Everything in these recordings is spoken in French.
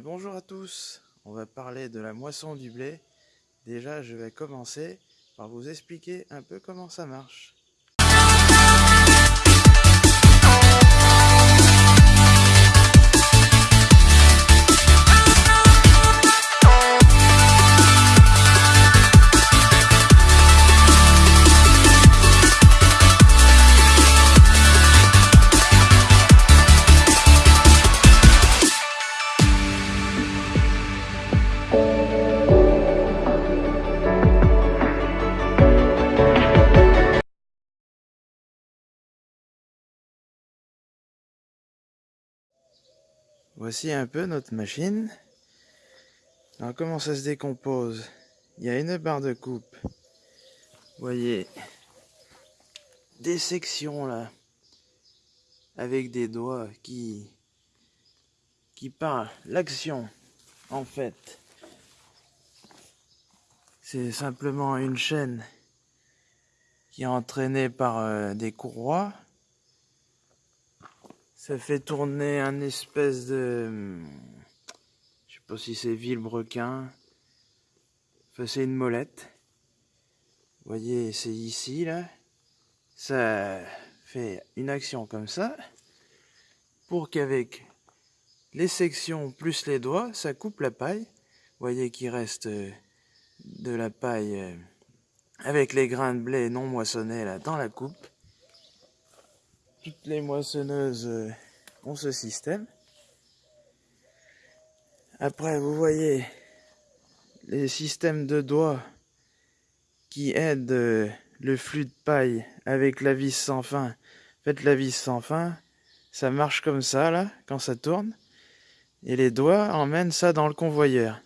bien bonjour à tous, on va parler de la moisson du blé. Déjà je vais commencer par vous expliquer un peu comment ça marche. Voici un peu notre machine. Alors comment ça se décompose? Il y a une barre de coupe. Vous voyez des sections là avec des doigts qui qui parlent l'action en fait c'est simplement une chaîne qui est entraînée par euh, des courroies ça fait tourner un espèce de... Je sais pas si c'est vilebrequin. Enfin, c'est une molette. Vous voyez, c'est ici, là. Ça fait une action comme ça. Pour qu'avec les sections plus les doigts, ça coupe la paille. Vous voyez qu'il reste euh, de la paille euh, avec les grains de blé non moissonnés là dans la coupe toutes les moissonneuses euh, ont ce système. Après, vous voyez les systèmes de doigts qui aident euh, le flux de paille avec la vis sans fin. Faites la vis sans fin, ça marche comme ça là, quand ça tourne. Et les doigts emmènent ça dans le convoyeur.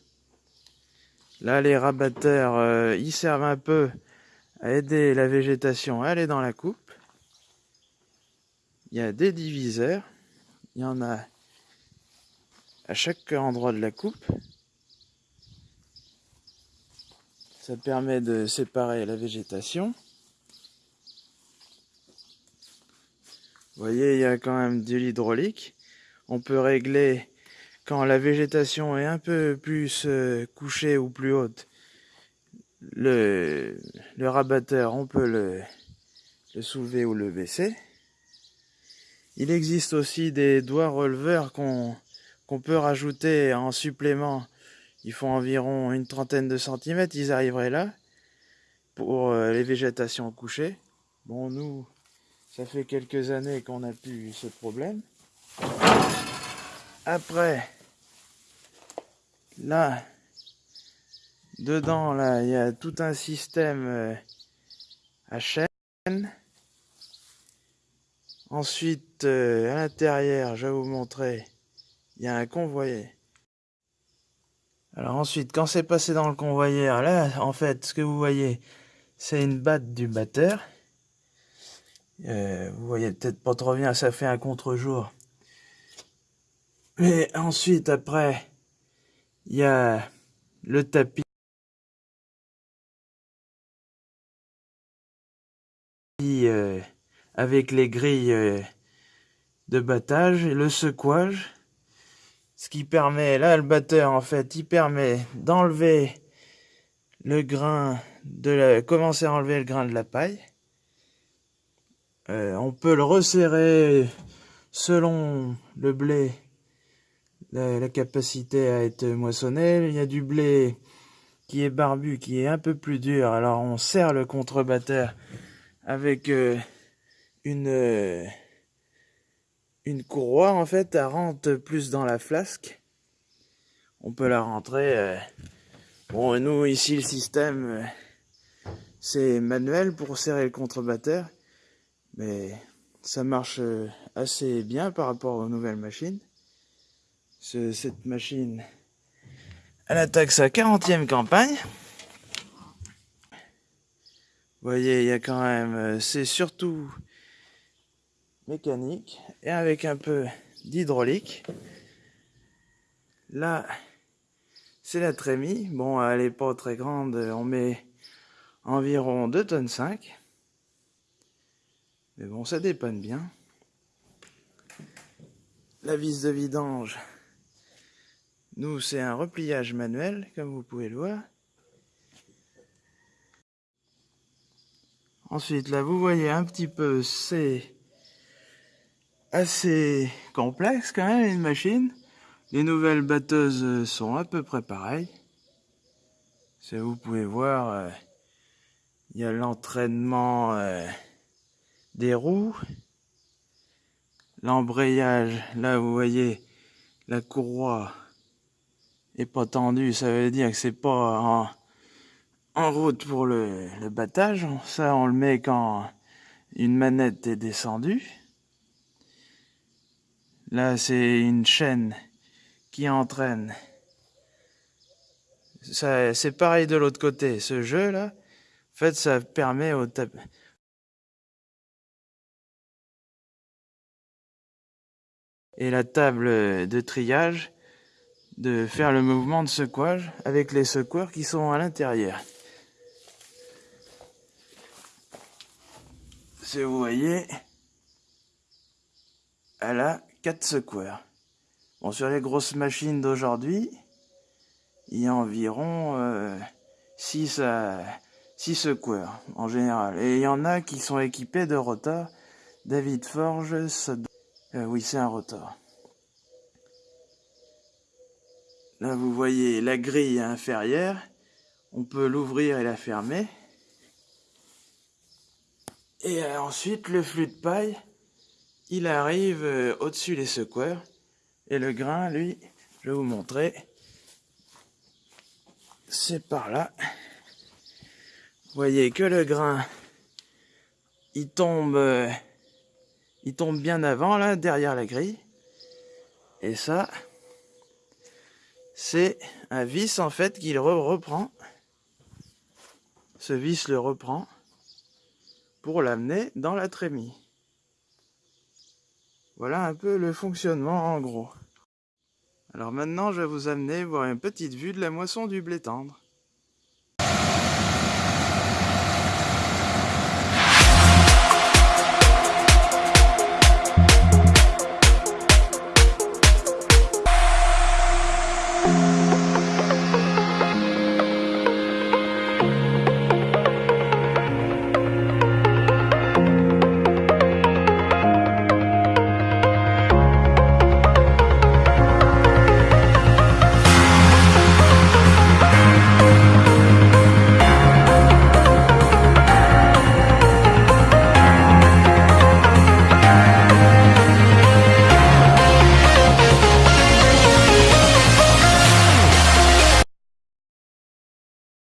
Là, les rabatteurs, euh, ils servent un peu à aider la végétation à aller dans la coupe il y a des diviseurs. Il y en a à chaque endroit de la coupe. Ça permet de séparer la végétation. Vous voyez, il y a quand même de l'hydraulique. On peut régler quand la végétation est un peu plus euh, couchée ou plus haute. Le, rabatteur, on peut le soulever ou le baisser. Il existe aussi des doigts releveurs qu'on peut rajouter en supplément. Ils font environ une trentaine de centimètres, ils arriveraient là pour euh, les végétations couchées. Bon, nous, ça fait quelques années qu'on a plus ce problème. Après, là, dedans, là, il y a tout un système euh, à chaîne. Ensuite, euh, à l'intérieur, je vais vous montrer, il y a un convoyeur. Alors ensuite, quand c'est passé dans le convoyeur, là, en fait, ce que vous voyez, c'est une batte du batteur. Euh, vous voyez peut-être pas trop bien, ça fait un contre-jour. Mais ensuite, après, il y a le tapis. Euh, avec les grilles euh, de battage et le secouage. Ce qui permet, là le batteur en fait, il permet d'enlever le grain, de commencer à enlever le grain de la paille. Euh, on peut le resserrer selon le blé, la, la, capacité à être moissonné. Il y a du blé qui est barbu, qui est un peu plus dur. Alors on serre le contrebatteur avec euh, une, euh, une courroie en fait, elle rentre plus dans la flasque. On peut la rentrer. Euh, bon, nous ici le système euh, c'est manuel pour serrer le contrebatteur, mais ça marche assez bien par rapport aux nouvelles machines. cette machine, elle attaque sa 40e campagne. Vous voyez, il y a quand même, c'est surtout mécanique et avec un peu d'hydraulique. Là, c'est la trémie. Bon, elle est pas très grande, on met environ 2 tonnes 5. Mais bon, ça dépanne bien. La vis de vidange, Nous, c'est un repliage manuel, comme vous pouvez le voir. Ensuite, là, vous voyez un petit peu, c'est assez complexe quand même, une machine. Les nouvelles batteuses sont à peu près pareilles. Si vous pouvez voir, euh, il y a l'entraînement euh, des roues. L'embrayage, là vous voyez, la courroie est pas tendue, ça veut dire que c'est pas en, route pour le battage. Ça, on le met quand une manette est descendue. Là, c'est une chaîne qui entraîne. C'est pareil de l'autre côté. Ce jeu-là, en fait, ça permet au et la table de triage de faire le mouvement de secouage avec les secoueurs qui sont à l'intérieur. Si vous voyez, elle a quatre secoueurs. Bon, sur les grosses machines d'aujourd'hui, il y a environ 6 euh, secoueurs en général. Et il y en a qui sont équipés de rotors. David Forge. Euh, oui, c'est un rotor. Là, vous voyez la grille inférieure. On peut l'ouvrir et la fermer. Et euh, ensuite, le flux de paille, il arrive au-dessus des secoueurs. Et le grain, lui, je vais vous montrer. C'est par là. Vous voyez que le grain, il tombe, euh, il tombe bien avant, là, derrière la grille. Et ça, c'est un vis, en fait, qu'il reprend. Ce vis le reprend pour l'amener dans la trémie. Voilà un peu le fonctionnement en gros. Alors maintenant, je vais vous amener voir une petite vue de la moisson du blé tendre.